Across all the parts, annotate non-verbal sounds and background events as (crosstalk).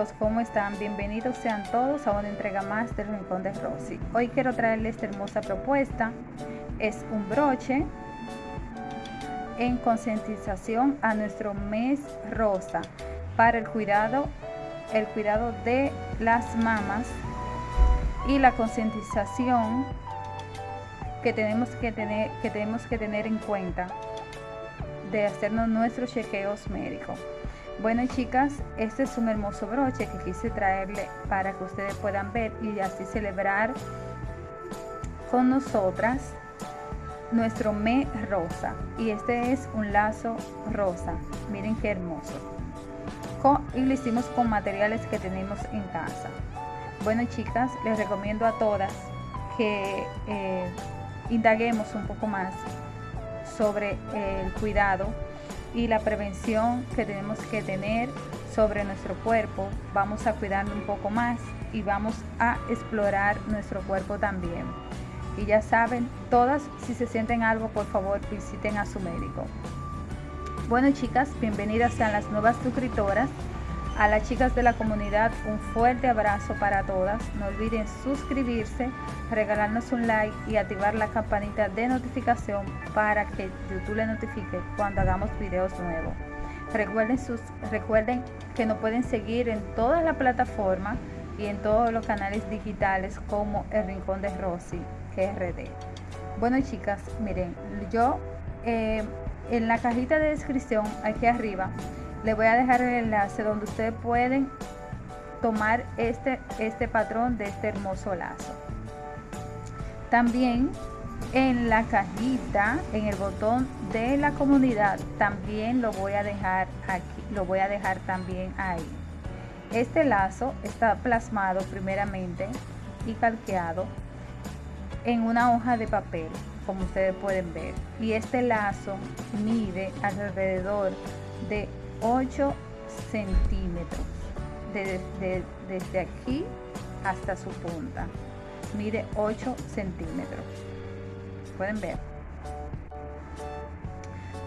chicos, ¿cómo están? Bienvenidos sean todos a una entrega más del Rincón de Rosy. Hoy quiero traerles esta hermosa propuesta. Es un broche en concientización a nuestro mes rosa para el cuidado, el cuidado de las mamas y la concientización que tenemos que tener, que tenemos que tener en cuenta de hacernos nuestros chequeos médicos. Bueno chicas, este es un hermoso broche que quise traerle para que ustedes puedan ver y así celebrar con nosotras nuestro mes rosa. Y este es un lazo rosa. Miren qué hermoso. y lo hicimos con materiales que tenemos en casa. Bueno chicas, les recomiendo a todas que eh, indaguemos un poco más sobre el cuidado y la prevención que tenemos que tener sobre nuestro cuerpo. Vamos a cuidarlo un poco más y vamos a explorar nuestro cuerpo también. Y ya saben, todas si se sienten algo, por favor visiten a su médico. Bueno chicas, bienvenidas sean las nuevas suscriptoras. A las chicas de la comunidad, un fuerte abrazo para todas. No olviden suscribirse, regalarnos un like y activar la campanita de notificación para que YouTube le notifique cuando hagamos videos nuevos. Recuerden, sus, recuerden que nos pueden seguir en todas las plataformas y en todos los canales digitales como El Rincón de Rosy, GRD. Bueno chicas, miren, yo eh, en la cajita de descripción aquí arriba les voy a dejar el enlace donde ustedes pueden tomar este, este patrón de este hermoso lazo. También en la cajita, en el botón de la comunidad, también lo voy a dejar aquí, lo voy a dejar también ahí. Este lazo está plasmado primeramente y calqueado en una hoja de papel, como ustedes pueden ver. Y este lazo mide alrededor de 8 centímetros desde aquí hasta su punta. Mide 8 centímetros. Pueden ver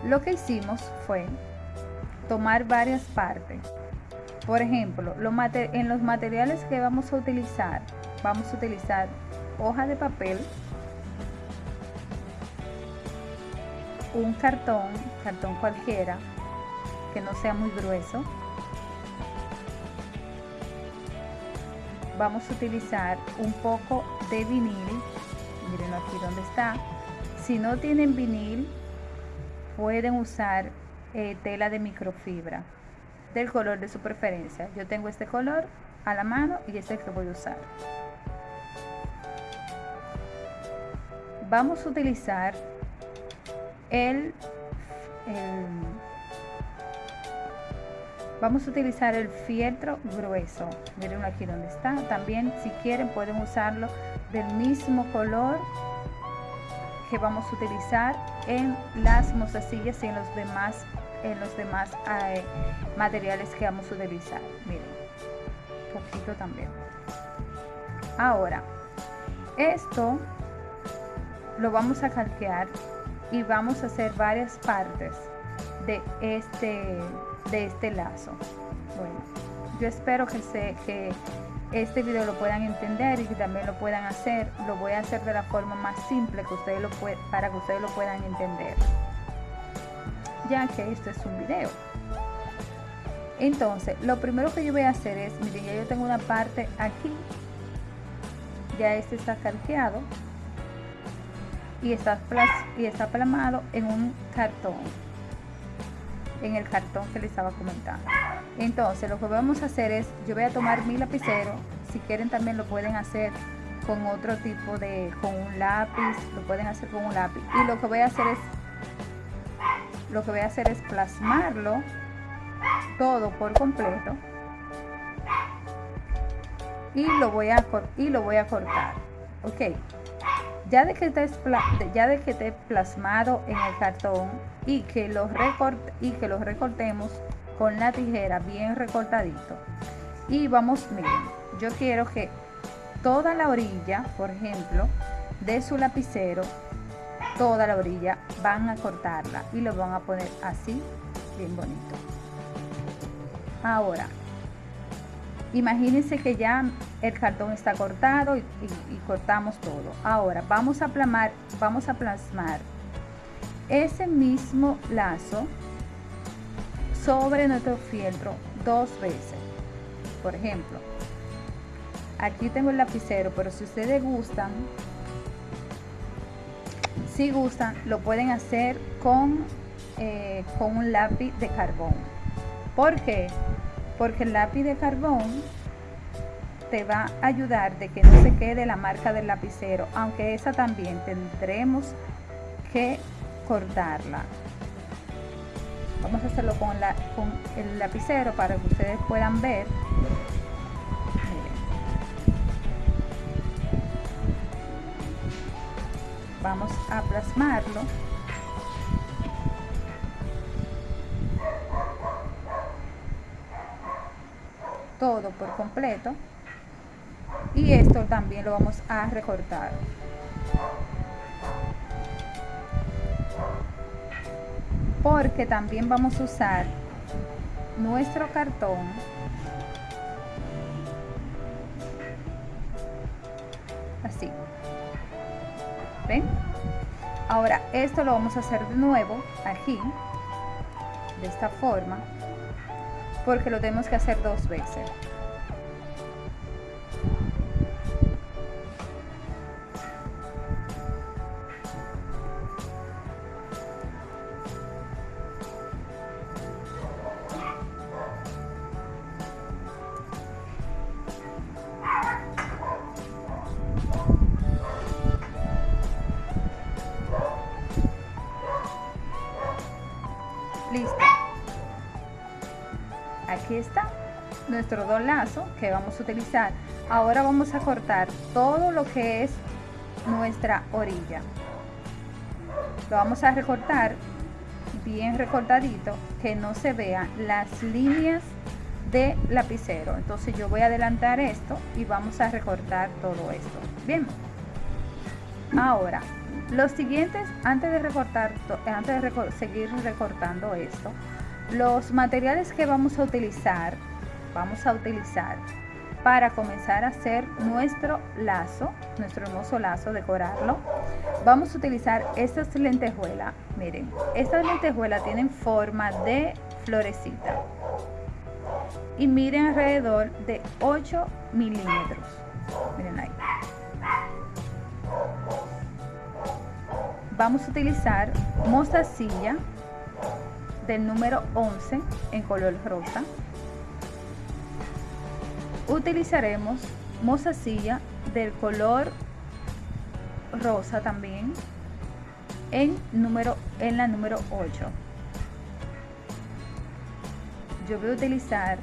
lo que hicimos fue tomar varias partes. Por ejemplo en los materiales que vamos a utilizar vamos a utilizar hoja de papel un cartón cartón cualquiera que no sea muy grueso. Vamos a utilizar un poco de vinil. Miren aquí donde está. Si no tienen vinil, pueden usar eh, tela de microfibra del color de su preferencia. Yo tengo este color a la mano y este que voy a usar. Vamos a utilizar el, el Vamos a utilizar el fieltro grueso. Miren aquí donde está. También si quieren pueden usarlo del mismo color que vamos a utilizar en las mozasillas y en los demás, en los demás eh, materiales que vamos a utilizar. Miren, poquito también. Ahora, esto lo vamos a calquear y vamos a hacer varias partes de este de este lazo. Bueno, yo espero que, se, que este video lo puedan entender y que también lo puedan hacer. Lo voy a hacer de la forma más simple que ustedes lo para que ustedes lo puedan entender. Ya que esto es un video. Entonces, lo primero que yo voy a hacer es, miren, ya yo tengo una parte aquí. Ya este está calqueado. Y está, y está plasmado en un cartón en el cartón que les estaba comentando. Entonces lo que vamos a hacer es, yo voy a tomar mi lapicero, si quieren también lo pueden hacer con otro tipo de, con un lápiz, lo pueden hacer con un lápiz. Y lo que voy a hacer es, lo que voy a hacer es plasmarlo todo por completo. Y lo voy a, y lo voy a cortar. Ok ya de que esté, ya plasmado en el cartón y que y que los recortemos con la tijera bien recortadito. Y vamos miren yo quiero que toda la orilla por ejemplo de su lapicero toda la orilla van a cortarla y lo van a poner así bien bonito. Ahora Imagínense que ya el cartón está cortado y, cortamos todo. Ahora vamos a, plamar, vamos a plasmar ese mismo lazo sobre nuestro fieltro dos veces. Por ejemplo, aquí tengo el lapicero, pero si ustedes gustan, si gustan, lo pueden hacer con, eh, con un lápiz de carbón. ¿Por qué? Porque el lápiz de carbón te va a ayudar de que no se quede la marca del lapicero, aunque esa también tendremos que cortarla. Vamos a hacerlo con, la, con el lapicero para que ustedes puedan ver. Vamos a plasmarlo todo por completo. Y esto también lo vamos a recortar. Porque también vamos a usar nuestro cartón. Así. Ven ahora esto lo vamos a hacer de nuevo aquí de esta forma porque lo tenemos que hacer dos veces está nuestro dos lazo que vamos a utilizar. Ahora vamos a cortar todo lo que es nuestra orilla. Lo vamos a recortar bien recortadito que no se vean las líneas de lapicero. Entonces yo voy a adelantar esto y vamos a recortar todo esto. Bien. Ahora los siguientes, antes de recortar, antes de seguir recortando esto, los materiales que vamos a utilizar, vamos a utilizar para comenzar a hacer nuestro lazo, nuestro hermoso lazo, decorarlo, vamos a utilizar estas lentejuelas. Miren, estas lentejuelas tienen forma de florecita y miren alrededor de 8 milímetros. Miren ahí. vamos a utilizar mostacilla del número 11 en color rosa. Utilizaremos mostacilla del color rosa también en número en la número 8 yo voy a utilizar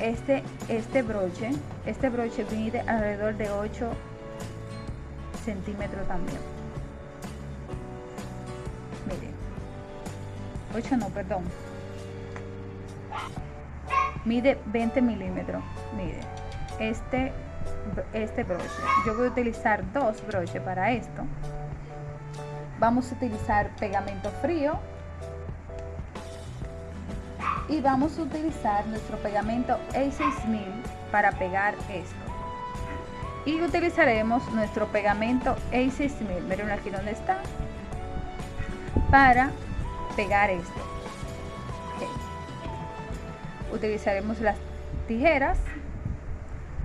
este este broche. Este broche mide alrededor de 8 centímetros también 8 no, perdón. Mide 20 milímetros. Mire, este, este broche. Yo voy a utilizar dos broches para esto. Vamos a utilizar pegamento frío. Y vamos a utilizar nuestro pegamento A6000 para pegar esto. Y utilizaremos nuestro pegamento A6000. Miren aquí donde está. Para pegar esto. Utilizaremos las tijeras,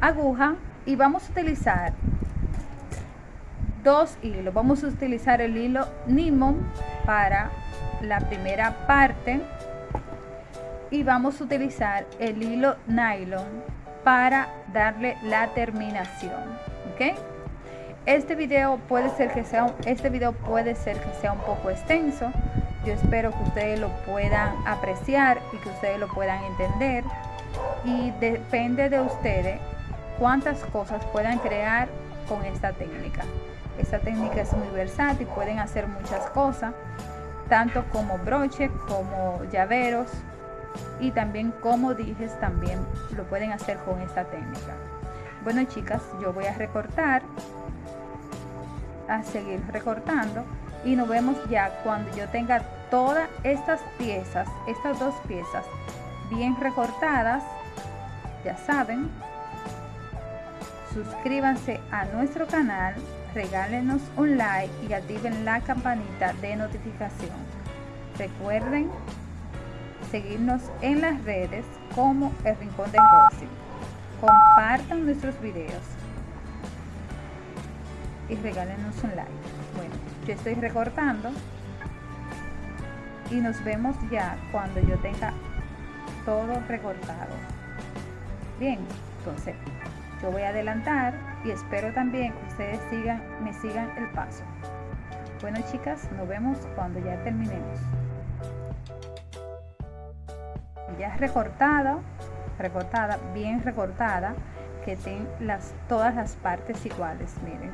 aguja y vamos a utilizar dos hilos. Vamos a utilizar el hilo Nimon para la primera parte y vamos a utilizar el hilo nylon para darle la terminación. ¿ok? Este video puede ser que sea este video puede ser que sea un poco extenso yo espero que ustedes lo puedan apreciar y que ustedes lo puedan entender. Y depende de ustedes cuántas cosas puedan crear con esta técnica. Esta técnica es muy versátil, pueden hacer muchas cosas, tanto como broche, como llaveros y también como dije, también lo pueden hacer con esta técnica. Bueno chicas, yo voy a recortar, a seguir recortando y nos vemos ya cuando yo tenga todas estas piezas, estas dos piezas bien recortadas, ya saben, suscríbanse a nuestro canal, regálenos un like y activen la campanita de notificación. Recuerden seguirnos en las redes como El Rincón de Rosy. Compartan nuestros videos y regálenos un like. Bueno, yo estoy recortando y nos vemos ya cuando yo tenga todo recortado. Bien, entonces yo voy a adelantar y espero también que ustedes sigan, me sigan el paso. Bueno chicas, nos vemos cuando ya terminemos. Ya recortada, recortada, bien recortada, que estén las, todas las partes iguales, miren.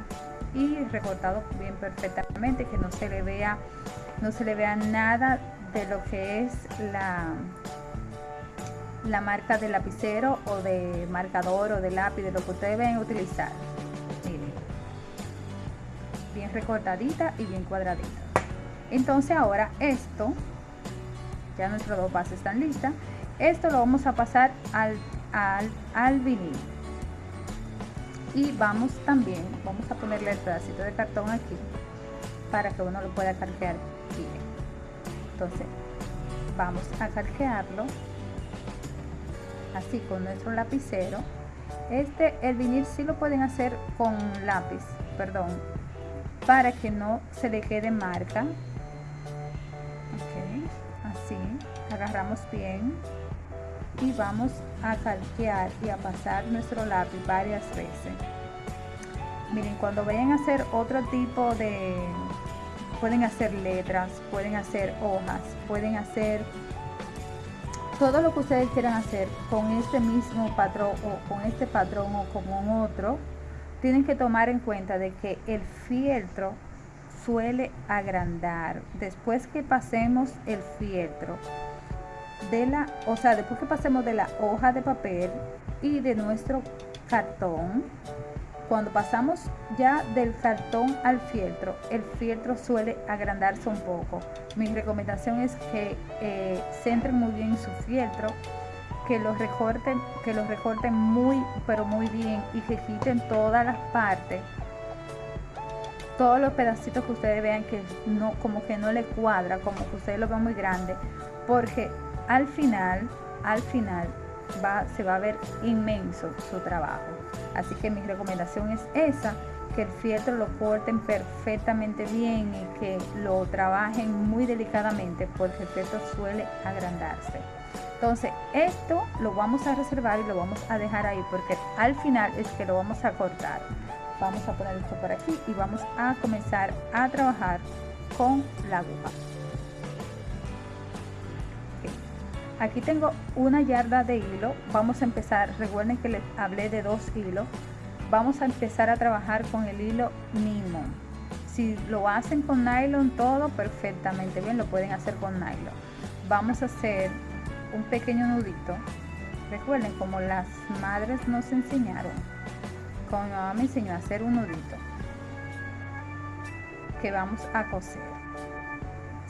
Y recortado bien perfectamente, que no se le vea, no se le vea nada de lo que es la, la marca de lapicero o de marcador o de lápiz, de lo que ustedes deben utilizar. Miren, bien recortadita y bien cuadradita. Entonces ahora esto, ya nuestros dos bases están listas. Esto lo vamos a pasar al, al, al vinil. Y vamos también, vamos a ponerle el pedacito de cartón aquí para que uno lo pueda cargar bien. Entonces vamos a cargearlo así con nuestro lapicero. Este el vinil sí lo pueden hacer con lápiz perdón para que no se le quede marca. Ok así agarramos bien y vamos a calquear y a pasar nuestro lápiz varias veces miren cuando vayan a hacer otro tipo de pueden hacer letras pueden hacer hojas pueden hacer todo lo que ustedes quieran hacer con este mismo patrón o con este patrón o con otro, tienen que tomar en cuenta de que el fieltro suele agrandar. Después que pasemos el fieltro de la, o sea, después que pasemos de la hoja de papel y de nuestro cartón, cuando pasamos ya del cartón al fieltro, el fieltro suele agrandarse un poco. Mi recomendación es que eh, centren muy bien su fieltro, que lo recorten, que lo recorten muy, pero muy bien y que quiten todas las partes, todos los pedacitos que ustedes vean que no, como que no le cuadra, como que ustedes lo ven muy grande, porque al final, al final va, se va a ver inmenso su trabajo. Así que mi recomendación es esa, que el fieltro lo corten perfectamente bien y que lo trabajen muy delicadamente porque el fieltro suele agrandarse. Entonces esto lo vamos a reservar y lo vamos a dejar ahí porque al final es que lo vamos a cortar. Vamos a poner esto por aquí y vamos a comenzar a trabajar con la aguja. Aquí tengo una yarda de hilo. Vamos a empezar. Recuerden que les hablé de dos hilos vamos a empezar a trabajar con el hilo Nimo si lo hacen con nylon todo perfectamente bien. Lo pueden hacer con nylon. Vamos a hacer un pequeño nudito. Recuerden como las madres nos enseñaron como mi mamá me enseñó a hacer un nudito que vamos a coser.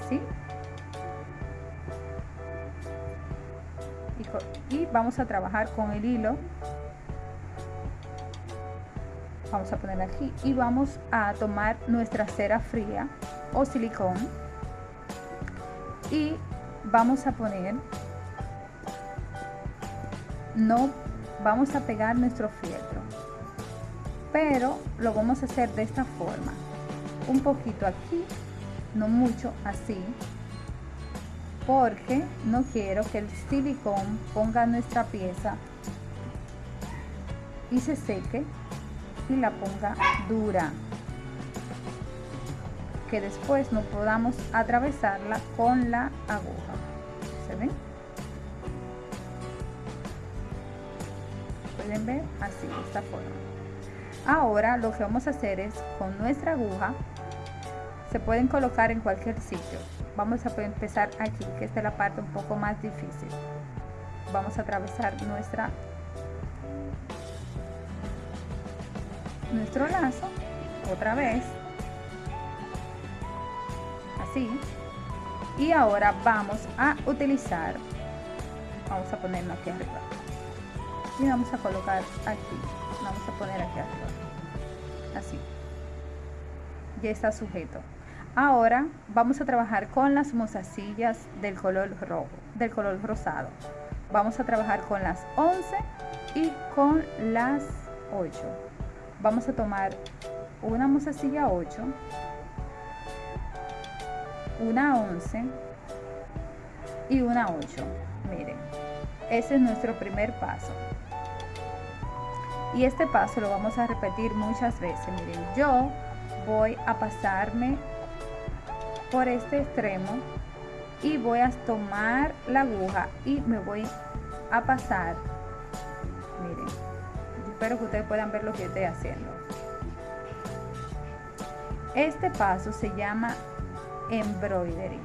¿sí? Y, vamos a trabajar con el hilo. Vamos a poner aquí y vamos a tomar nuestra cera fría o silicón. Y vamos a poner no vamos a pegar nuestro fieltro pero lo vamos a hacer de esta forma. Un poquito aquí no mucho así porque no quiero que el silicón ponga nuestra pieza y se seque y la ponga dura. Que después no podamos atravesarla con la aguja. ¿se ven? pueden ver así de esta forma. Ahora lo que vamos a hacer es con nuestra aguja se pueden colocar en cualquier sitio vamos a empezar aquí que esta es la parte un poco más difícil. Vamos a atravesar nuestra nuestro lazo otra vez. Así. Y ahora vamos a utilizar vamos a ponerlo aquí arriba. Y vamos a colocar aquí vamos a poner aquí arriba. Así. Ya está sujeto ahora vamos a trabajar con las mozasillas del color rojo del color rosado. Vamos a trabajar con las 11 y con las 8 vamos a tomar una mozasilla 8 una 11 y una 8 miren ese es nuestro primer paso. Y este paso lo vamos a repetir muchas veces. Miren yo voy a pasarme por este extremo y voy a tomar la aguja y me voy a pasar. Miren espero que ustedes puedan ver lo que estoy haciendo. Este paso se llama embroidery.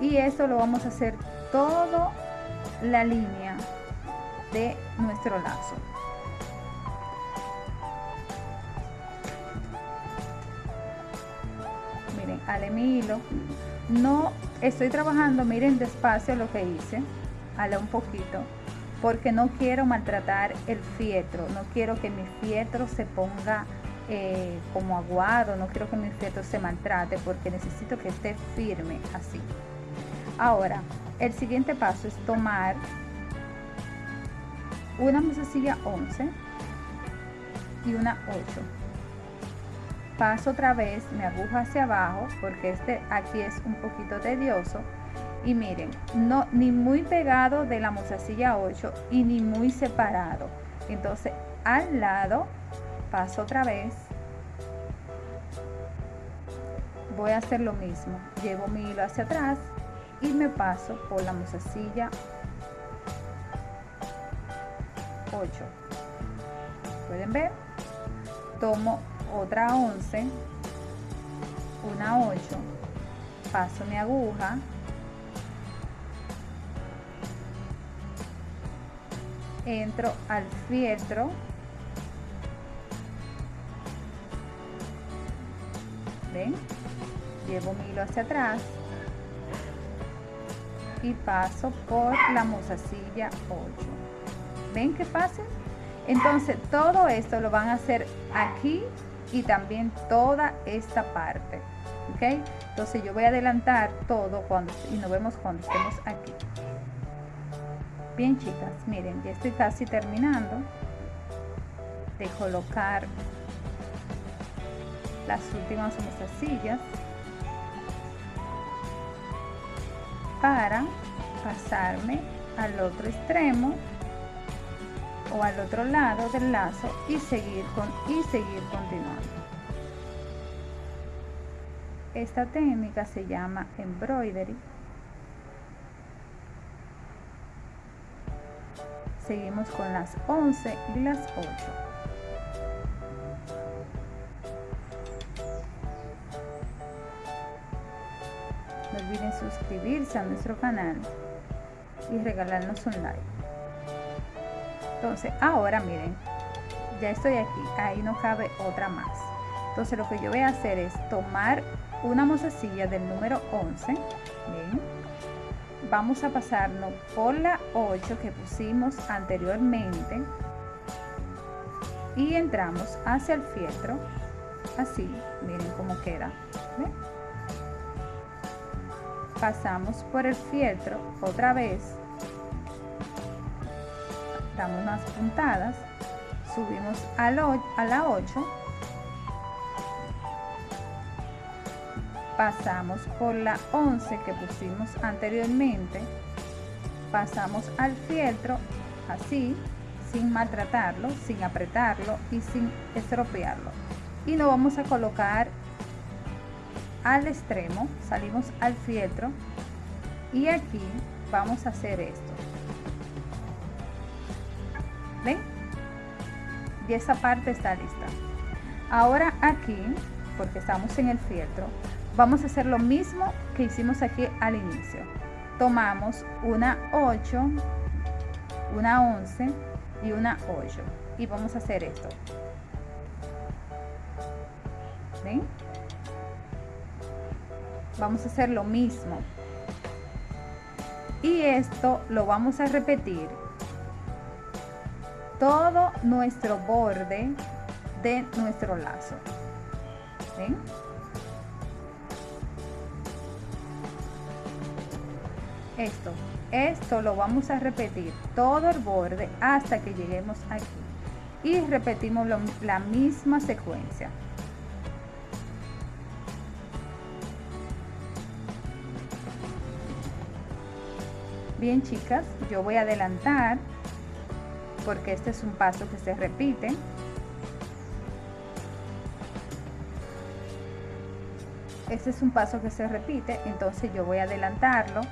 Y esto lo vamos a hacer todo la línea de nuestro lazo mi hilo no estoy trabajando miren despacio lo que hice ale un poquito porque no quiero maltratar el fieltro no quiero que mi fieltro se ponga eh, como aguado no quiero que mi fieltro se maltrate porque necesito que esté firme así. Ahora el siguiente paso es tomar una mesecilla 11 y una 8 paso otra vez mi aguja hacia abajo porque este aquí es un poquito tedioso. Y miren no ni muy pegado de la mozasilla 8 y ni muy separado. Entonces al lado paso otra vez. Voy a hacer lo mismo. Llevo mi hilo hacia atrás y me paso por la mozasilla 8 pueden ver tomo otra 11 una 8 paso mi aguja entro al fieltro ven llevo mi hilo hacia atrás y paso por la mozasilla 8 ven que fácil entonces todo esto lo van a hacer aquí y también toda esta parte ok entonces yo voy a adelantar todo cuando y nos vemos cuando estemos aquí. Bien chicas miren ya estoy casi terminando de colocar las últimas mozasillas para pasarme al otro extremo o al otro lado del lazo y seguir con y seguir continuando. Esta técnica se llama embroidery. Seguimos con las 11 y las 8 no olviden suscribirse a nuestro canal y regalarnos un like entonces ahora miren ya estoy aquí ahí no cabe otra más. Entonces lo que yo voy a hacer es tomar una mozasilla del número 11 vamos a pasarnos por la 8 que pusimos anteriormente y entramos hacia el fieltro así miren cómo queda pasamos por el fieltro otra vez damos unas puntadas subimos a la 8 pasamos por la 11 que pusimos anteriormente pasamos al fieltro así sin maltratarlo sin apretarlo y sin estropearlo. Y lo vamos a colocar al extremo salimos al fieltro y aquí vamos a hacer esto ¿Ven? Y esa parte está lista. Ahora aquí, porque estamos en el fieltro, vamos a hacer lo mismo que hicimos aquí al inicio. Tomamos una 8, una 11 y una 8. Y vamos a hacer esto. ¿Ven? Vamos a hacer lo mismo. Y esto lo vamos a repetir todo nuestro borde de nuestro lazo. Esto, esto lo vamos a repetir todo el borde hasta que lleguemos aquí. Y repetimos la misma secuencia. Bien chicas, yo voy a adelantar porque este es un paso que se repite. Este es un paso que se repite, entonces yo voy a adelantarlo.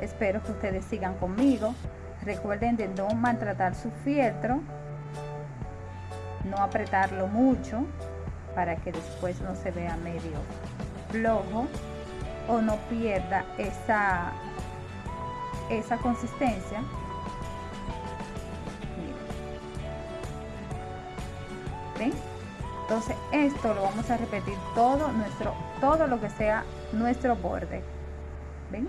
Espero que ustedes sigan conmigo. Recuerden de no maltratar su fieltro, no apretarlo mucho para que después no se vea medio flojo o no pierda esa, esa consistencia Entonces esto lo vamos a repetir todo nuestro, todo lo que sea nuestro borde. ¿Ven?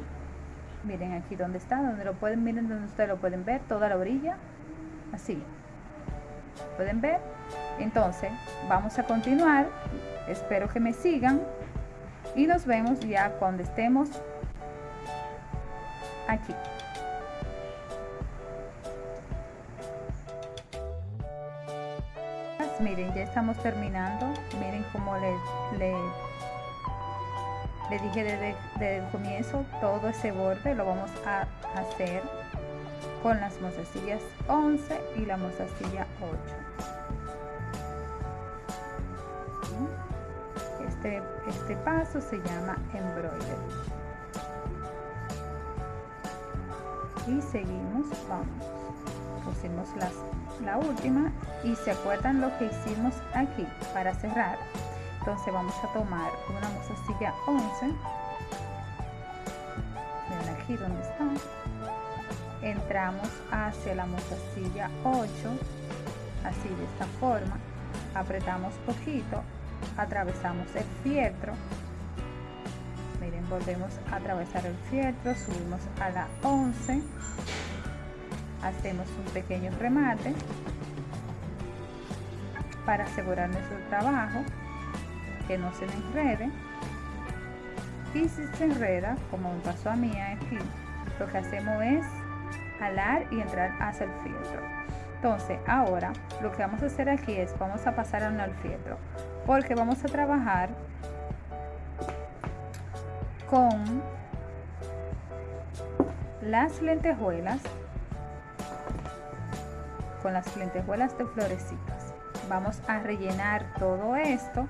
Miren aquí donde está, donde lo pueden, miren donde ustedes lo pueden ver, toda la orilla. Así. ¿Pueden ver? Entonces, vamos a continuar. Espero que me sigan. Y nos vemos ya cuando estemos aquí. Miren ya estamos terminando. Miren como le, le, dije desde, el comienzo todo ese borde lo vamos a hacer con las mozasillas 11 y la mozasilla 8 este, este paso se llama embroider. Y seguimos vamos. Pusimos las la última y se acuerdan lo que hicimos aquí para cerrar. Entonces vamos a tomar una mozasilla 11 ven aquí donde está. Entramos hacia la mozasilla 8 así de esta forma. Apretamos poquito atravesamos el fieltro. Miren volvemos a atravesar el fieltro subimos a la 11 hacemos un pequeño remate para asegurar nuestro trabajo que no se me enrede. Y si se enreda como me pasó a mí aquí lo que hacemos es jalar y entrar hacia el fieltro entonces ahora lo que vamos a hacer aquí es vamos a pasar a al fieltro porque vamos a trabajar con las lentejuelas con las lentejuelas de florecitas. Vamos a rellenar todo esto.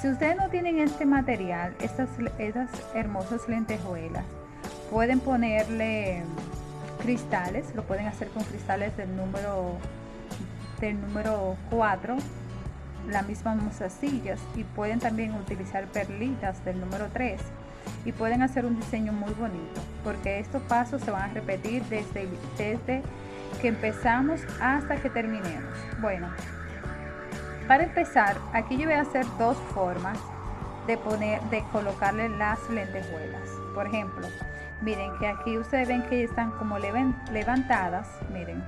Si ustedes no tienen este material, estas, estas hermosas lentejuelas, pueden ponerle cristales, lo pueden hacer con cristales del número del número 4 la misma mozasillas y pueden también utilizar perlitas del número 3 y pueden hacer un diseño muy bonito porque estos pasos se van a repetir desde, desde que empezamos hasta que terminemos. Bueno, para empezar, aquí yo voy a hacer dos formas de poner, de colocarle las lentejuelas. Por ejemplo, miren que aquí ustedes ven que están como levantadas, miren,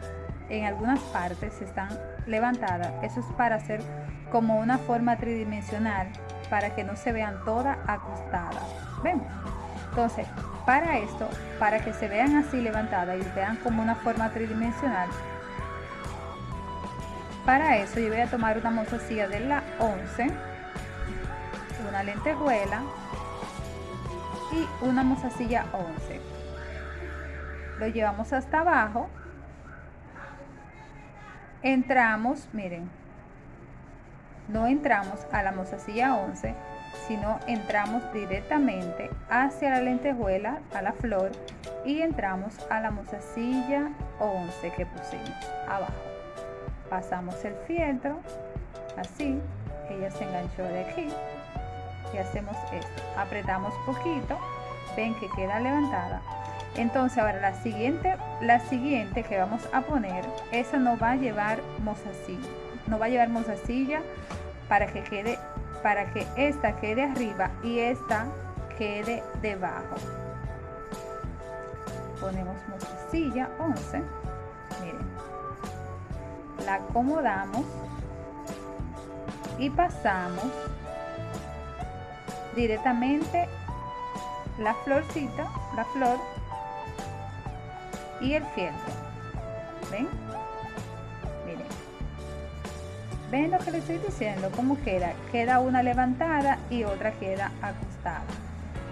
en algunas partes están levantadas. Eso es para hacer como una forma tridimensional para que no se vean todas acostadas. Entonces, para esto, para que se vean así levantadas y vean como una forma tridimensional, para eso yo voy a tomar una mozasilla de la 11, una lentejuela y una mozasilla 11. Lo llevamos hasta abajo. Entramos, miren, no entramos a la mozasilla 11, sino entramos directamente hacia la lentejuela, a la flor y entramos a la mozasilla 11 que pusimos abajo. Pasamos el fieltro, así, ella se enganchó de aquí y hacemos esto. Apretamos poquito, ven que queda levantada. Entonces ahora la siguiente, la siguiente que vamos a poner, esa no va a llevar mozasilla, no va a llevar mozasilla para que quede para que esta quede arriba y esta quede debajo. Ponemos silla 11. Miren. la acomodamos y pasamos directamente la florcita, la flor y el fieltro. ¿Ven? ¿Ven lo que les estoy diciendo? ¿Cómo queda? Queda una levantada y otra queda acostada.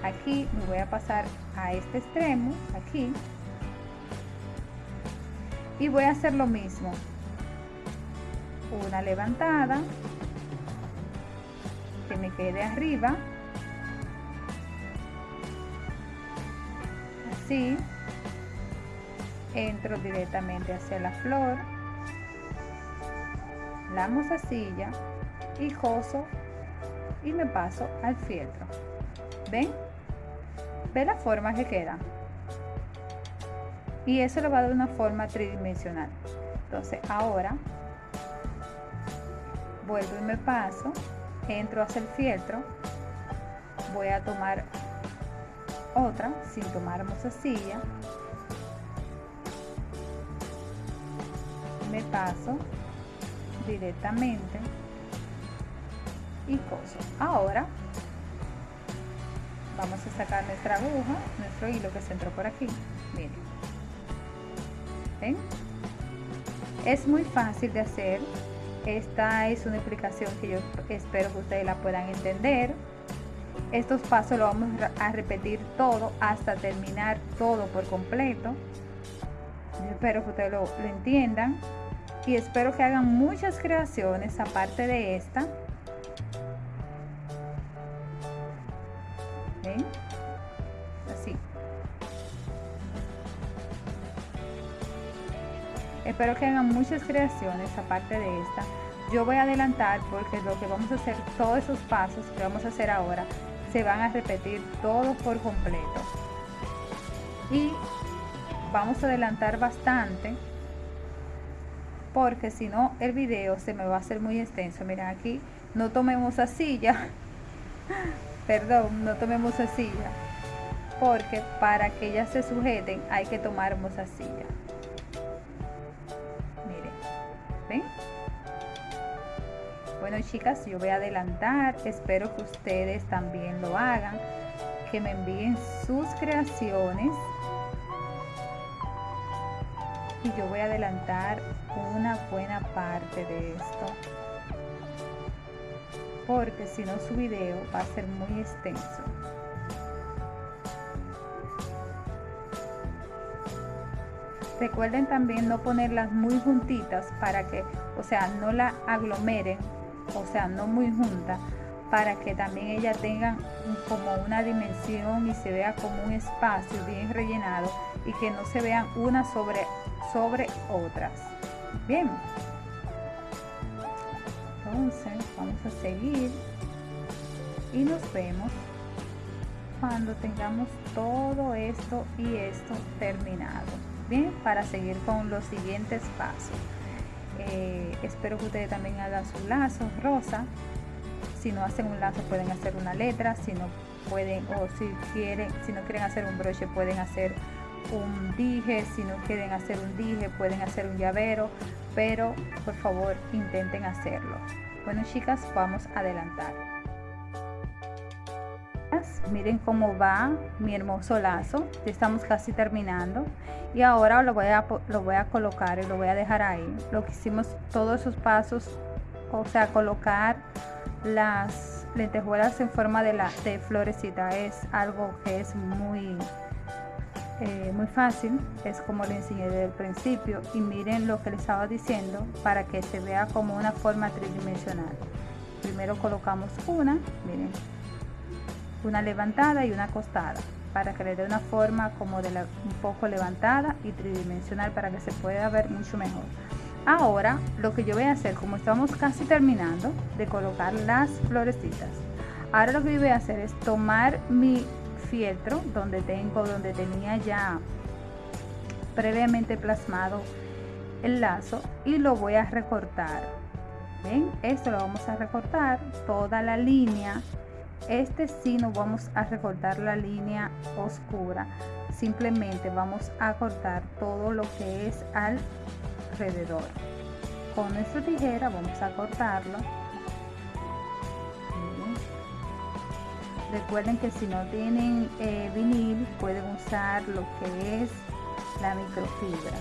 Aquí me voy a pasar a este extremo, aquí. Y voy a hacer lo mismo. Una levantada que me quede arriba así entro directamente hacia la flor la mozasilla y coso y me paso al fieltro. Ven ve la forma que queda. Y eso le va a dar una forma tridimensional. Entonces ahora vuelvo y me paso entro hacia el fieltro voy a tomar otra sin tomar mozasilla me paso directamente y coso ahora vamos a sacar nuestra aguja nuestro hilo que se entró por aquí miren ¿Ven? es muy fácil de hacer esta es una explicación que yo espero que ustedes la puedan entender. Estos pasos lo vamos a repetir todo hasta terminar todo por completo. espero que ustedes lo, entiendan y espero que hagan muchas creaciones aparte de esta. Así. Espero que hagan muchas creaciones aparte de esta. Yo voy a adelantar porque lo que vamos a hacer, todos esos pasos que vamos a hacer ahora, se van a repetir todos por completo. Y vamos a adelantar bastante porque si no el video se me va a hacer muy extenso. Miren aquí, no tomemos a silla. (laughs) Perdón, no tomemos a silla. Porque para que ellas se sujeten hay que tomar silla. Bueno chicas, yo voy a adelantar, espero que ustedes también lo hagan, que me envíen sus creaciones y yo voy a adelantar una buena parte de esto. Porque si no su video va a ser muy extenso. Recuerden también no ponerlas muy juntitas para que, o sea, no la aglomeren, o sea, no muy junta, para que también ella tengan como una dimensión y se vea como un espacio bien rellenado y que no se vean una sobre, sobre otras. Bien. Entonces, vamos a seguir y nos vemos cuando tengamos todo esto y esto terminado para seguir con los siguientes pasos. Eh, espero que ustedes también hagan su lazo rosa. Si no hacen un lazo pueden hacer una letra, si no pueden o si quieren, si no quieren hacer un broche pueden hacer un dije, si no quieren hacer un dije pueden hacer un llavero, pero por favor intenten hacerlo. Bueno chicas, vamos a adelantar. Miren cómo va mi hermoso lazo. Ya estamos casi terminando. Y ahora lo voy, a, lo voy a colocar y lo voy a dejar ahí. Lo que hicimos todos esos pasos, o sea, colocar las lentejuelas en forma de, la, de florecita es algo que es muy, eh, muy fácil. Es como le enseñé desde el principio. Y miren lo que les estaba diciendo para que se vea como una forma tridimensional. Primero colocamos una, miren, una levantada y una acostada para que le dé una forma como de la, un poco levantada y tridimensional para que se pueda ver mucho mejor ahora lo que yo voy a hacer como estamos casi terminando de colocar las florecitas ahora lo que voy a hacer es tomar mi fieltro donde tengo donde tenía ya previamente plasmado el lazo y lo voy a recortar. Ven esto lo vamos a recortar toda la línea. Este sí no vamos a recortar la línea oscura simplemente vamos a cortar todo lo que es con nuestra tijera vamos a cortarlo. Recuerden que si no tienen eh, vinil pueden usar lo que es la microfibra.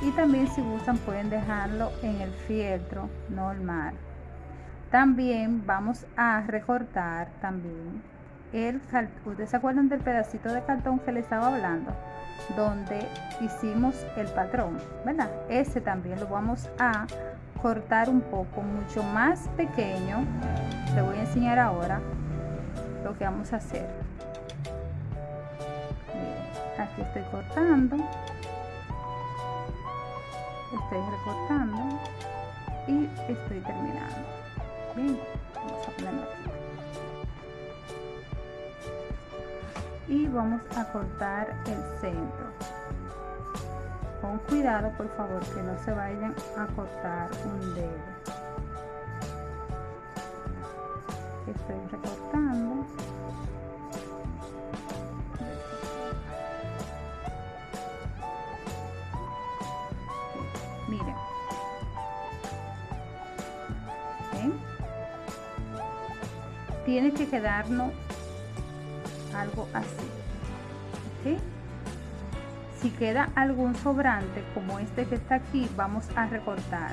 Y también si gustan pueden dejarlo en el fieltro normal. También vamos a recortar también el ustedes se acuerdan del pedacito de cartón que les estaba hablando donde hicimos el patrón verdad ese también lo vamos a cortar un poco mucho más pequeño. Le voy a enseñar ahora lo que vamos a hacer. Aquí estoy cortando. Estoy recortando y estoy terminando. Bien vamos a ponerlo aquí y vamos a cortar el centro. Con cuidado por favor que no se vayan a cortar un dedo. Estoy recortando. Miren. Tiene que quedarnos así si queda algún sobrante como este que está aquí vamos a recortar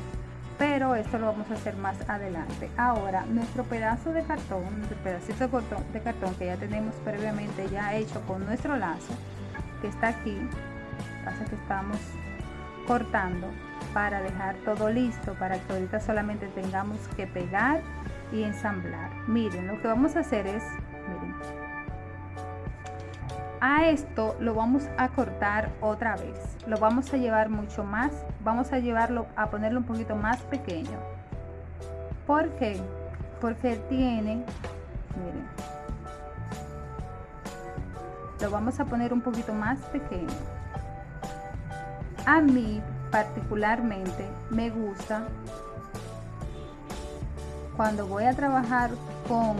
pero esto lo vamos a hacer más adelante. Ahora nuestro pedazo de cartón nuestro pedacito de cartón, de cartón que ya tenemos previamente ya hecho con nuestro lazo que está aquí pasa que estamos cortando para dejar todo listo para que ahorita solamente tengamos que pegar y ensamblar. Miren lo que vamos a hacer es a esto lo vamos a cortar otra vez. Lo vamos a llevar mucho más vamos a llevarlo a ponerlo un poquito más pequeño. ¿por qué? porque tiene miren lo vamos a poner un poquito más pequeño. A mí particularmente me gusta cuando voy a trabajar con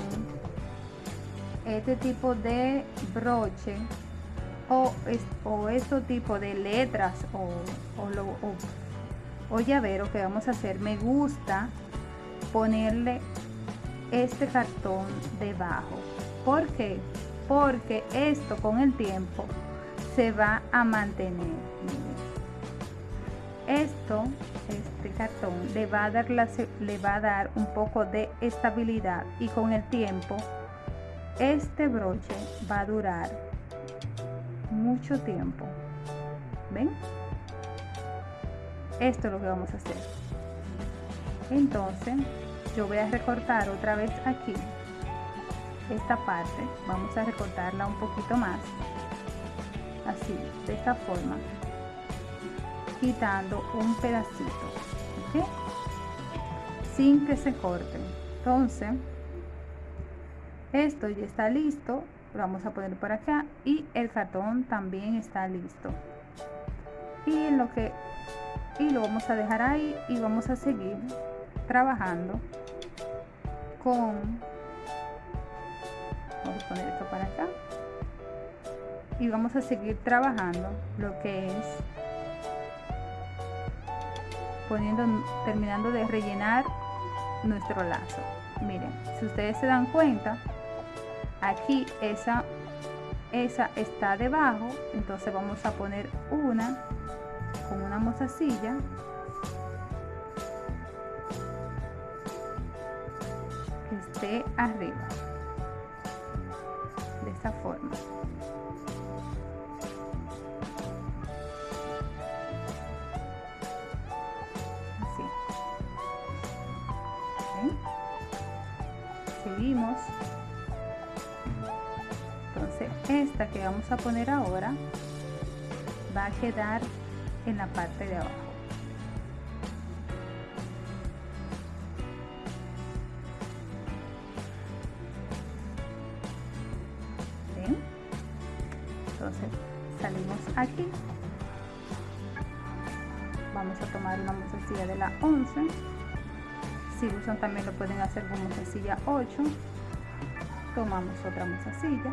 este tipo de broche o, o este tipo de letras o, o, o llavero que vamos a hacer me gusta ponerle este cartón debajo ¿por qué? porque esto con el tiempo se va a mantener esto este cartón le va a dar le va a dar un poco de estabilidad y con el tiempo este broche va a durar mucho tiempo. Ven esto es lo que vamos a hacer. Entonces yo voy a recortar otra vez aquí esta parte. Vamos a recortarla un poquito más. Así de esta forma. Quitando un pedacito sin que se corte. Entonces esto ya está listo lo vamos a poner por acá y el cartón también está listo. Y lo que y lo vamos a dejar ahí y vamos a seguir trabajando con vamos a poner esto para acá y vamos a seguir trabajando lo que es poniendo terminando de rellenar nuestro lazo. Miren si ustedes se dan cuenta aquí esa esa está debajo. Entonces vamos a poner una con una mozasilla. Que esté arriba. De esta forma. Así. Seguimos esta que vamos a poner ahora va a quedar en la parte de abajo. Entonces salimos aquí. Vamos a tomar una mozasilla de la 11 si usan también lo pueden hacer con mozasilla 8 tomamos otra mozasilla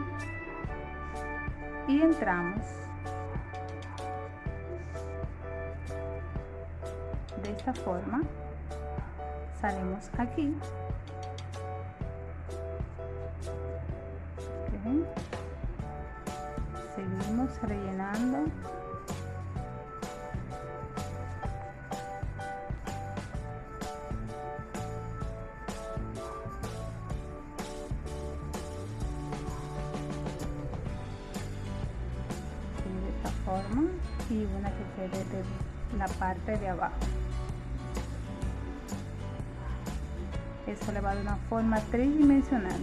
y entramos. De esta forma salimos aquí forma tridimensional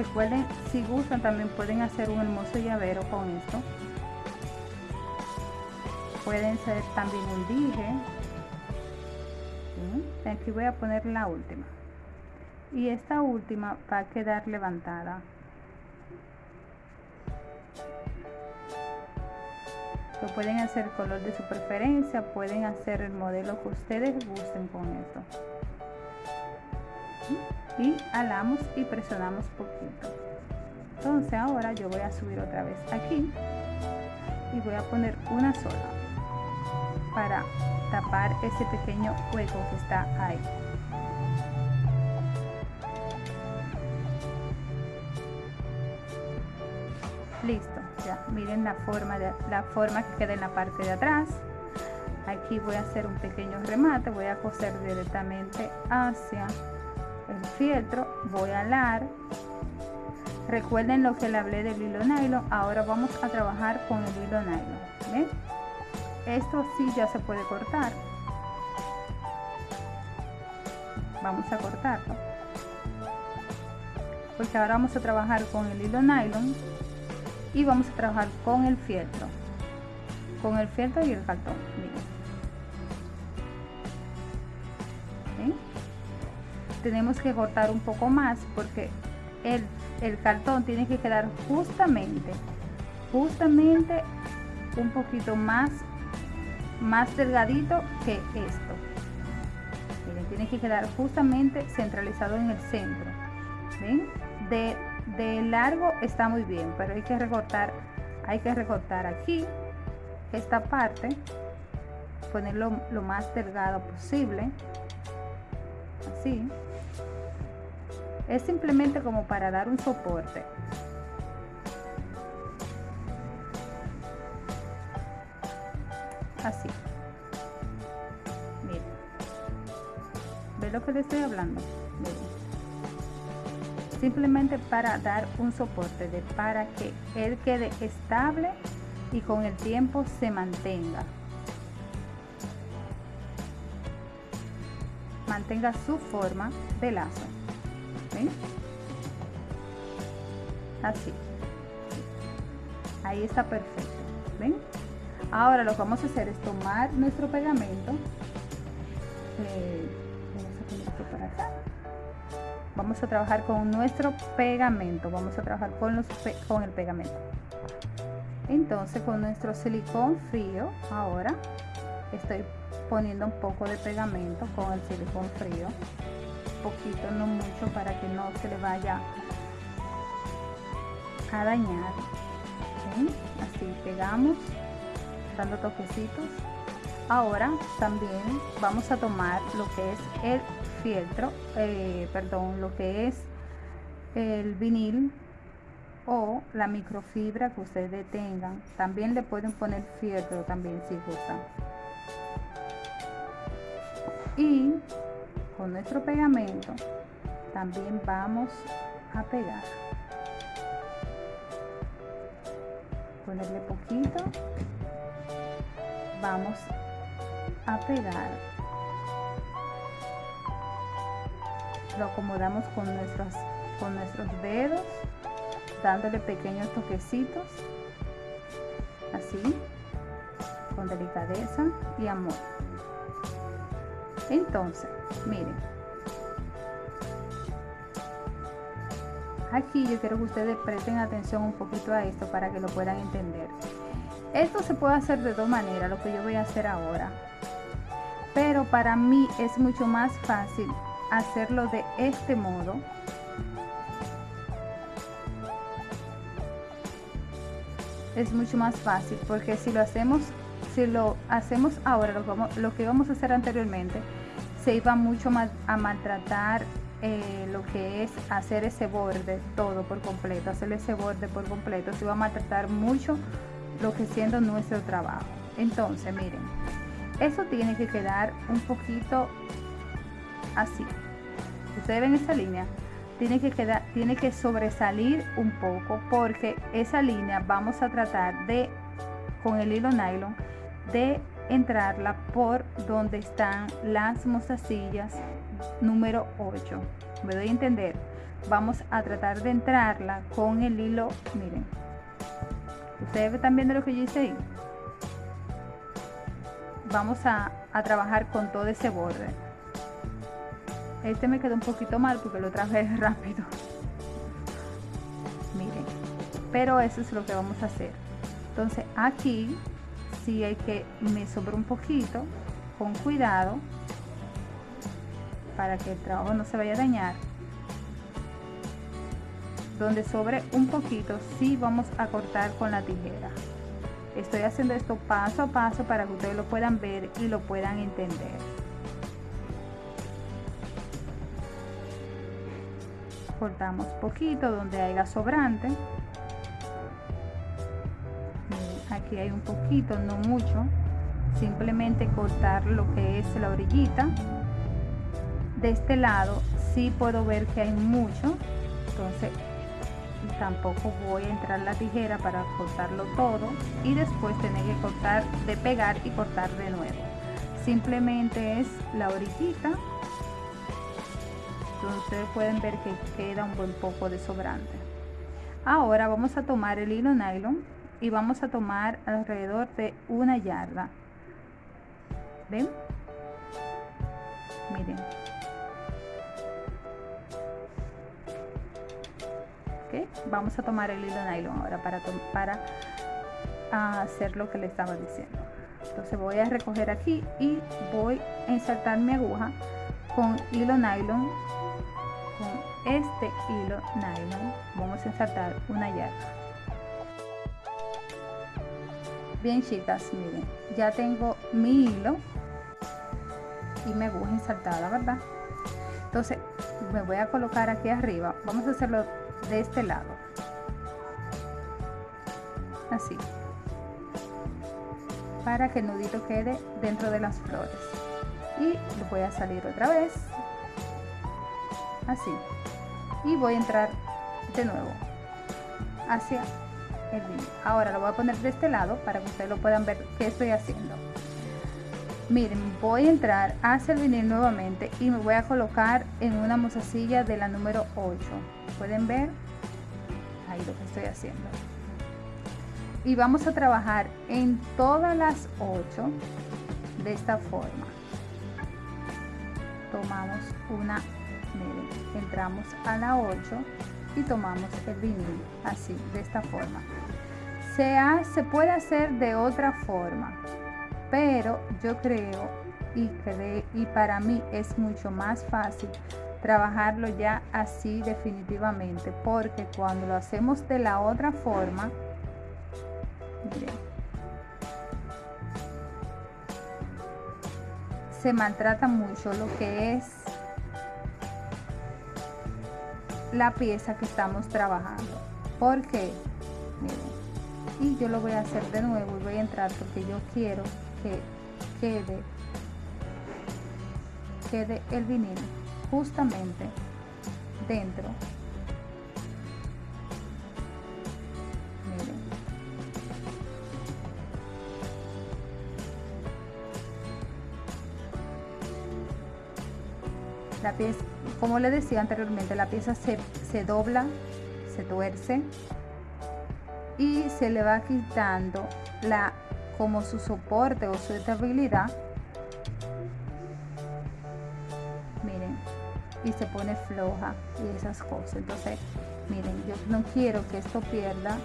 Recuerden, si gustan, también pueden hacer un hermoso llavero con esto. Pueden ser también un dije. Aquí voy a poner la última. Y esta última va a quedar levantada. Lo pueden hacer color de su preferencia, pueden hacer el modelo que ustedes gusten con esto alamos y presionamos poquito. Entonces ahora yo voy a subir otra vez aquí y voy a poner una sola para tapar ese pequeño hueco que está ahí. Listo ya miren la forma de la forma que queda en la parte de atrás. Aquí voy a hacer un pequeño remate voy a coser directamente hacia fieltro, voy a alar. Recuerden lo que le hablé del hilo nylon, ahora vamos a trabajar con el hilo nylon. Esto sí ya se puede cortar. Vamos a cortarlo. Porque ahora vamos a trabajar con el hilo nylon y vamos a trabajar con el fieltro. Con el fieltro y el cartón. Tenemos que cortar un poco más porque el, cartón tiene que quedar justamente justamente un poquito más más delgadito que esto. Tiene que quedar justamente centralizado en el centro. De, de largo está muy bien pero hay que recortar hay que recortar aquí esta parte ponerlo lo más delgado posible así es simplemente como para dar un soporte. Así. Miren. ¿Ve lo que le estoy hablando? Simplemente para dar un soporte, de, para que él quede estable y con el tiempo se mantenga. Mantenga su forma de lazo así. Ahí está perfecto ven ahora lo que vamos a hacer es tomar nuestro pegamento. Eh, vamos a trabajar con nuestro pegamento vamos a trabajar con los con el pegamento. Entonces con nuestro silicón frío ahora estoy poniendo un poco de pegamento con el silicón frío poquito, no mucho, para que no se le vaya a dañar. Así pegamos, dando toquecitos. Ahora también vamos a tomar lo que es el fieltro, eh, perdón, lo que es el vinil o la microfibra que ustedes tengan. También le pueden poner fieltro también si gustan. Y con nuestro pegamento también vamos a pegar. Ponerle poquito. Vamos a pegar. Lo acomodamos con nuestros con nuestros dedos dándole pequeños toquecitos. Así, con delicadeza y amor. Entonces, miren. Aquí yo quiero que ustedes presten atención un poquito a esto para que lo puedan entender. Esto se puede hacer de dos maneras, lo que yo voy a hacer ahora. Pero para mí es mucho más fácil hacerlo de este modo. Es mucho más fácil porque si lo hacemos, si lo hacemos ahora, lo, lo que vamos a hacer anteriormente, se iba mucho más a maltratar eh, lo que es hacer ese borde todo por completo, hacer ese borde por completo, se va a maltratar mucho lo que siendo nuestro trabajo. Entonces, miren, eso tiene que quedar un poquito así. Ustedes ven esa línea, tiene que quedar, tiene que sobresalir un poco porque esa línea vamos a tratar de, con el hilo nylon, de entrarla por donde están las mostacillas número 8. Me doy a entender. Vamos a tratar de entrarla con el hilo, miren. Ustedes están viendo lo que yo hice ahí. Vamos a, a trabajar con todo ese borde. Este me quedó un poquito mal porque lo traje (laughs) rápido. Miren. Pero eso es lo que vamos a hacer. Entonces aquí sí hay que me sobra un poquito con cuidado para que el trabajo no se vaya a dañar. Donde sobre un poquito sí vamos a cortar con la tijera. Estoy haciendo esto paso a paso para que ustedes lo puedan ver y lo puedan entender. Cortamos poquito donde haya sobrante hay un poquito no mucho simplemente cortar lo que es la orillita. De este lado sí puedo ver que hay mucho entonces tampoco voy a entrar la tijera para cortarlo todo y después tener que cortar de pegar y cortar de nuevo. Simplemente es la orillita. Entonces pueden ver que queda un buen poco de sobrante. Ahora vamos a tomar el hilo nylon y vamos a tomar alrededor de una yarda. Ven miren. Vamos a tomar el hilo nylon ahora para, para hacer lo que le estaba diciendo. Entonces voy a recoger aquí y voy a insertar mi aguja con hilo nylon con este hilo nylon. Vamos a insertar una yarda bien chicas miren ya tengo mi hilo y mi aguja insertada verdad entonces me voy a colocar aquí arriba vamos a hacerlo de este lado así para que el nudito quede dentro de las flores y voy a salir otra vez así y voy a entrar de nuevo hacia ahora lo voy a poner de este lado para que ustedes lo puedan ver qué estoy haciendo. Miren voy a entrar hacia el vinil nuevamente y me voy a colocar en una mozasilla de la número 8 pueden ver ahí lo que estoy haciendo. Y vamos a trabajar en todas las 8 de esta forma. Tomamos una miren, entramos a la 8 y tomamos el vinil así de esta forma. Se, se puede hacer de otra forma pero yo creo y, y para mí es mucho más fácil trabajarlo ya así definitivamente porque cuando lo hacemos de la otra forma se maltrata mucho lo que es la pieza que estamos trabajando. Porque y yo lo voy a hacer de nuevo y voy a entrar porque yo quiero que quede quede el vinil justamente dentro. Miren. La pieza como le decía anteriormente la pieza se, se dobla se tuerce y se le va quitando la como su soporte o su estabilidad miren y se pone floja y esas cosas. Entonces miren yo no quiero que esto pierda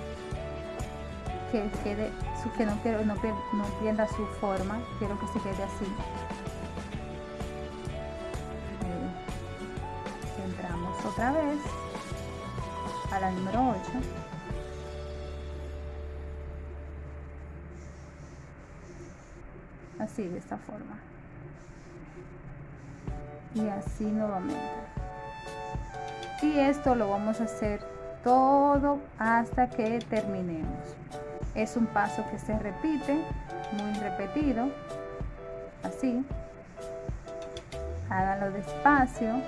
que quede que no quiero no pierda su forma. Quiero que se quede así otra vez a la número 8 así de esta forma. Y así nuevamente. Y esto lo vamos a hacer todo hasta que terminemos. Es un paso que se repite muy repetido. Así. Háganlo despacio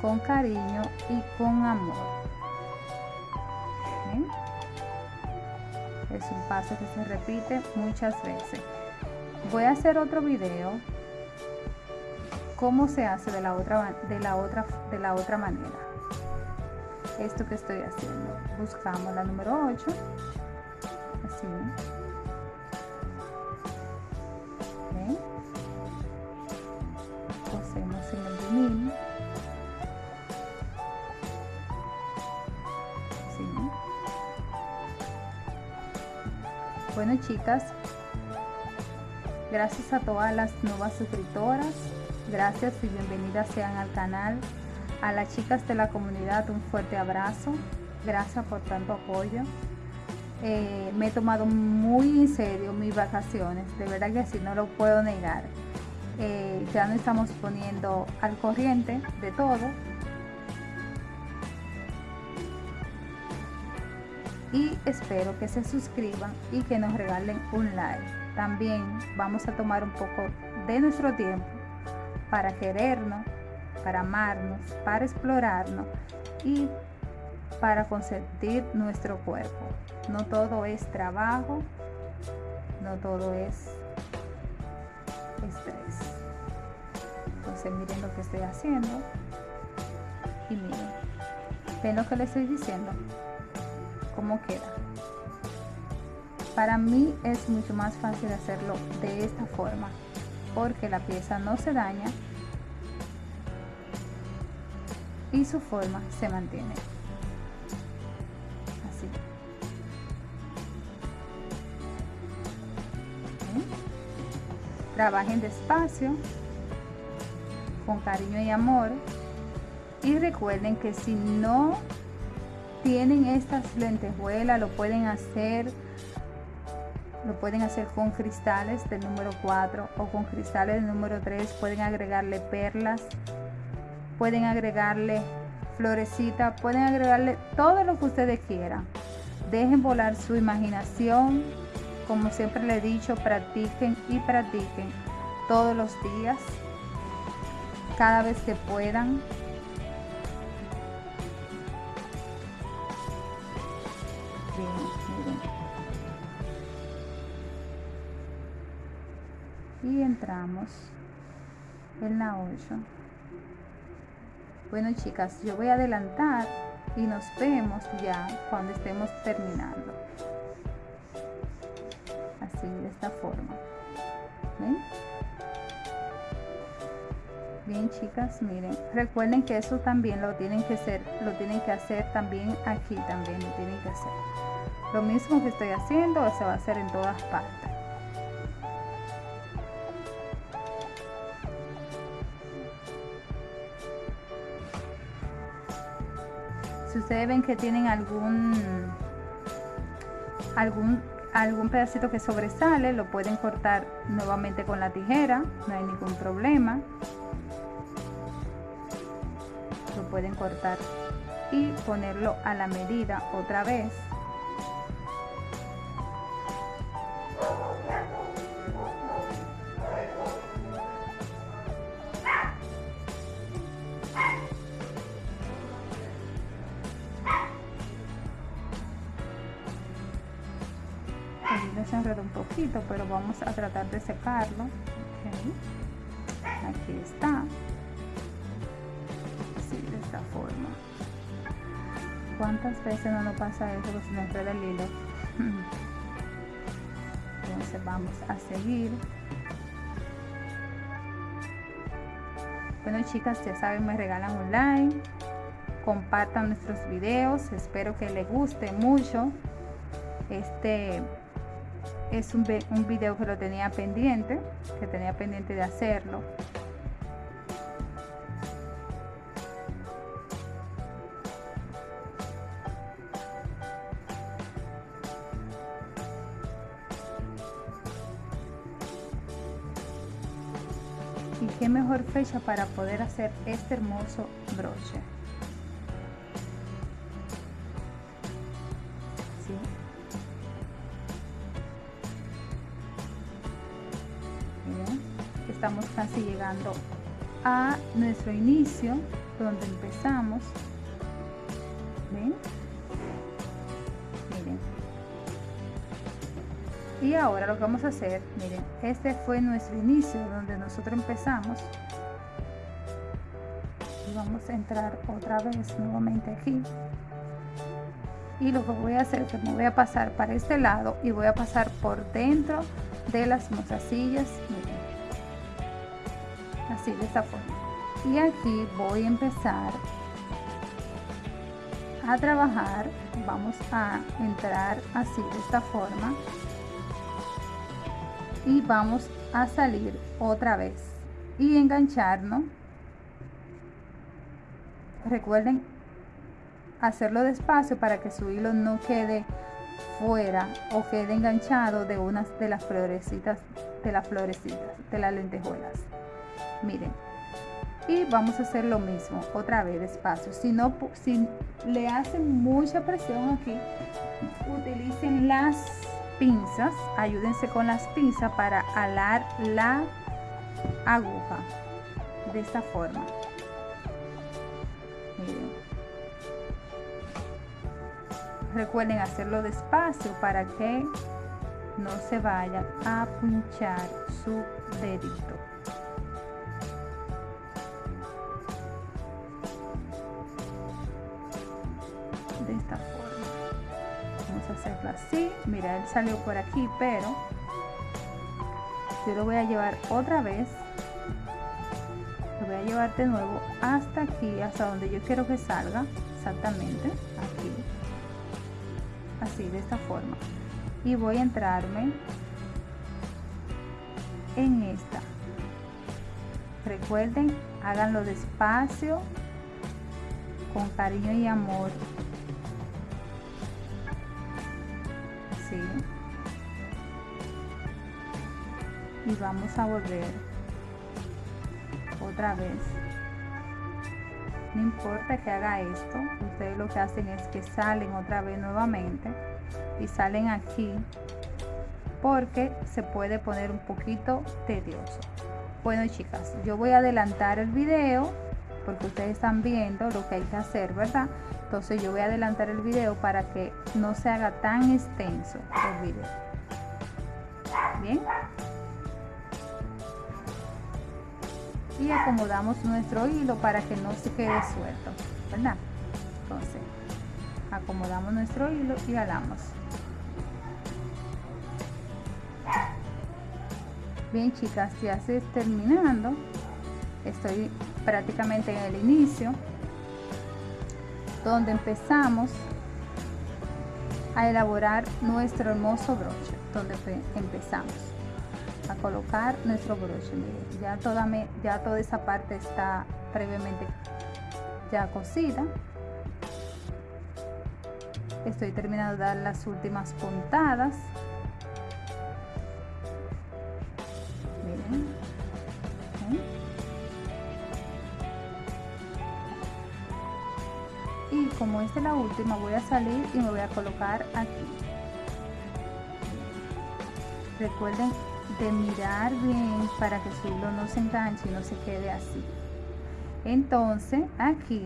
con cariño y con amor. Es un paso que se repite muchas veces. Voy a hacer otro video cómo se hace de la otra de la otra de la otra manera. Esto que estoy haciendo. Buscamos la número 8 así chicas Gracias a todas las nuevas suscriptoras. Gracias y bienvenidas sean al canal. A las chicas de la comunidad un fuerte abrazo. Gracias por tanto apoyo. Eh, me he tomado muy en serio mis vacaciones. De verdad que así no lo puedo negar. Eh, ya nos estamos poniendo al corriente de todo. Y espero que se suscriban y que nos regalen un like también vamos a tomar un poco de nuestro tiempo para querernos, para amarnos, para explorarnos y para consentir nuestro cuerpo. No todo es trabajo, no todo es estrés. Entonces miren lo que estoy haciendo y miren, ven lo que les estoy diciendo, cómo queda. Para mí es mucho más fácil hacerlo de esta forma porque la pieza no se daña y su forma se mantiene. Así. Trabajen despacio, con cariño y amor. Y recuerden que si no tienen estas lentejuelas, lo pueden hacer lo pueden hacer con cristales del número 4 o con cristales del número 3 pueden agregarle perlas pueden agregarle florecita pueden agregarle todo lo que ustedes quieran. Dejen volar su imaginación como siempre le he dicho practiquen y practiquen todos los días cada vez que puedan y entramos en la 8 bueno chicas yo voy a adelantar y nos vemos ya cuando estemos terminando. Así de esta forma. Bien chicas miren. Recuerden que eso también lo tienen que hacer lo tienen que hacer también aquí también lo tienen que hacer. Lo mismo que estoy haciendo se va a hacer en todas partes si ustedes ven que tienen algún algún algún pedacito que sobresale lo pueden cortar nuevamente con la tijera no hay ningún problema. Lo pueden cortar y ponerlo a la medida otra vez vamos a tratar de secarlo. Aquí está. Así de esta forma. Cuántas veces no nos pasa eso que se nos enreda el hilo. Entonces vamos a seguir. Bueno chicas ya saben me regalan un like compartan nuestros videos. Espero que les guste mucho este es un, un video que lo tenía pendiente que tenía pendiente de hacerlo. Y qué mejor fecha para poder hacer este hermoso broche llegando a nuestro inicio donde empezamos. ¿Ven? miren. Y ahora lo que vamos a hacer miren este fue nuestro inicio donde nosotros empezamos. Y vamos a entrar otra vez nuevamente aquí. Y lo que voy a hacer es que me voy a pasar para este lado y voy a pasar por dentro de las mozasillas miren de esta forma. Y aquí voy a empezar a trabajar. Vamos a entrar así de esta forma. Y vamos a salir otra vez y engancharnos recuerden hacerlo despacio para que su hilo no quede fuera o quede enganchado de unas de las florecitas de las florecitas de las lentejuelas miren. Y vamos a hacer lo mismo otra vez despacio. Si no si le hacen mucha presión aquí utilicen las pinzas. Ayúdense con las pinzas para alar la aguja de esta forma. Miren. Recuerden hacerlo despacio para que no se vaya a pinchar su dedito hacerlo así. Mira él salió por aquí pero yo lo voy a llevar otra vez. Lo voy a llevar de nuevo hasta aquí hasta donde yo quiero que salga exactamente aquí. Así de esta forma. Y voy a entrarme en esta. Recuerden háganlo despacio con cariño y amor y vamos a volver otra vez. No importa que haga esto ustedes lo que hacen es que salen otra vez nuevamente y salen aquí porque se puede poner un poquito tedioso. Bueno chicas yo voy a adelantar el video porque ustedes están viendo lo que hay que hacer verdad entonces yo voy a adelantar el video para que no se haga tan extenso el video. Bien y acomodamos nuestro hilo para que no se quede suelto verdad entonces acomodamos nuestro hilo y alamos bien chicas ya se terminando. Estoy prácticamente en el inicio donde empezamos a elaborar nuestro hermoso broche donde empezamos a colocar nuestro broche. Ya toda me, ya toda esa parte está previamente ya cosida estoy terminando de dar las últimas puntadas esta es la última voy a salir y me voy a colocar aquí. Recuerden de mirar bien para que su hilo no se enganche y no se quede así. Entonces aquí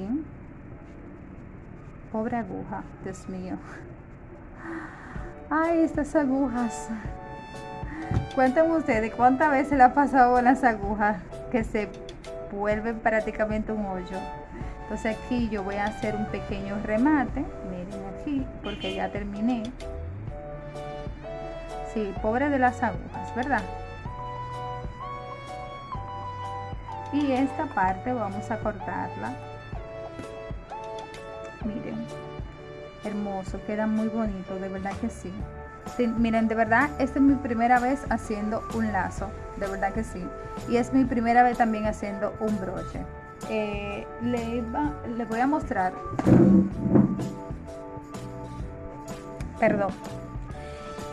pobre aguja dios mío. Ay estas agujas. Cuéntenme ustedes cuántas veces le ha pasado con las agujas que se vuelven prácticamente un hoyo entonces aquí yo voy a hacer un pequeño remate miren aquí porque ya terminé Sí, pobre de las agujas, ¿verdad? Y esta parte vamos a cortarla. Miren, hermoso, queda muy bonito, de verdad que sí. miren, de verdad, esta es mi primera vez haciendo un lazo, de verdad que sí. Y es mi primera vez también haciendo un broche. Eh, le, le voy a mostrar. Perdón.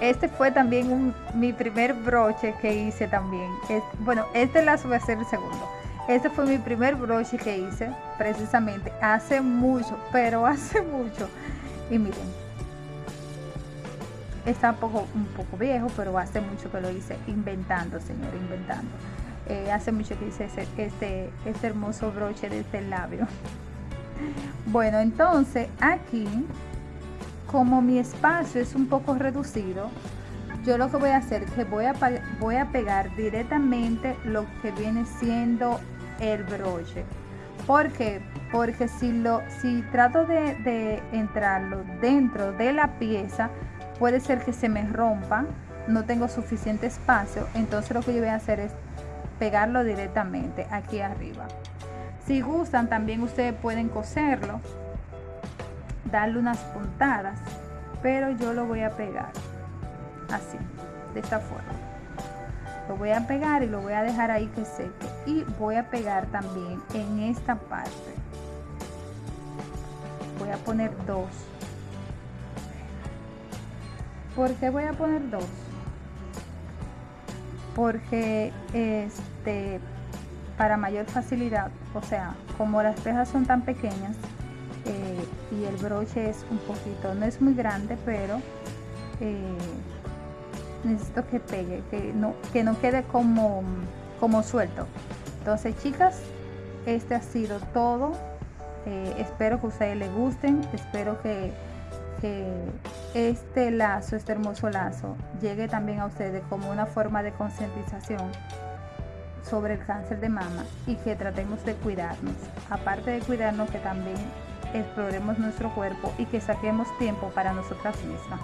Este fue también mi primer broche que hice también. Es, bueno este lazo va a ser el segundo. Este fue mi primer broche que hice precisamente hace mucho pero (laughs) hace mucho. Y miren. Está un poco, un poco viejo pero hace mucho que lo hice inventando señor inventando eh, hace mucho que hice este, este hermoso broche de este labio (laughs) bueno entonces aquí como mi espacio es un poco reducido, yo lo que voy a hacer es que voy a, voy a pegar directamente lo que viene siendo el broche. ¿Por qué? Porque si, lo, si trato de, de entrarlo dentro de la pieza, puede ser que se me rompa, no tengo suficiente espacio, entonces lo que yo voy a hacer es pegarlo directamente aquí arriba. Si gustan, también ustedes pueden coserlo darle unas puntadas pero yo lo voy a pegar así de esta forma lo voy a pegar y lo voy a dejar ahí que seque y voy a pegar también en esta parte voy a poner dos ¿por qué voy a poner dos? Porque este para mayor facilidad o sea como las pejas son tan pequeñas eh, y el broche es un poquito, no es muy grande, pero eh, necesito que pegue, que no, que no quede como, como suelto. Entonces chicas, este ha sido todo. Eh, espero que a ustedes les gusten, espero que, que este lazo, este hermoso lazo, llegue también a ustedes como una forma de concientización sobre el cáncer de mama y que tratemos de cuidarnos. Aparte de cuidarnos, que también exploremos nuestro cuerpo y que saquemos tiempo para nosotras mismas.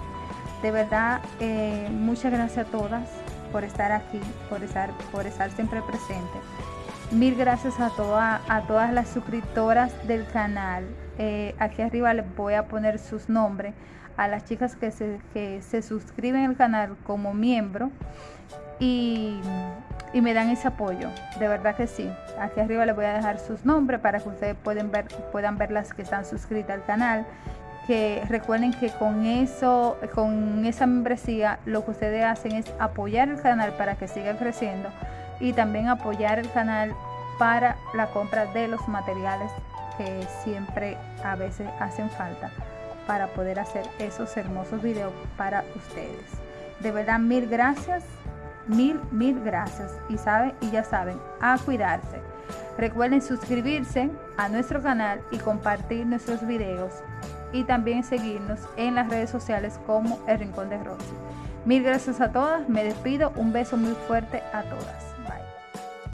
De verdad, eh, muchas gracias a todas por estar aquí, por estar, por estar siempre presente. Mil gracias a, toda, a todas las suscriptoras del canal. Eh, aquí arriba les voy a poner sus nombres a las chicas que se, que se suscriben al canal como miembro y y me dan ese apoyo, de verdad que sí. Aquí arriba les voy a dejar sus nombres para que ustedes pueden ver, puedan ver las que están suscritas al canal. Que recuerden que con eso, con esa membresía, lo que ustedes hacen es apoyar el canal para que siga creciendo y también apoyar el canal para la compra de los materiales que siempre a veces hacen falta para poder hacer esos hermosos videos para ustedes. De verdad, mil gracias Mil, mil gracias. Y saben, y ya saben, a cuidarse. Recuerden suscribirse a nuestro canal y compartir nuestros videos. Y también seguirnos en las redes sociales como El Rincón de Rosy. Mil gracias a todas. Me despido. Un beso muy fuerte a todas.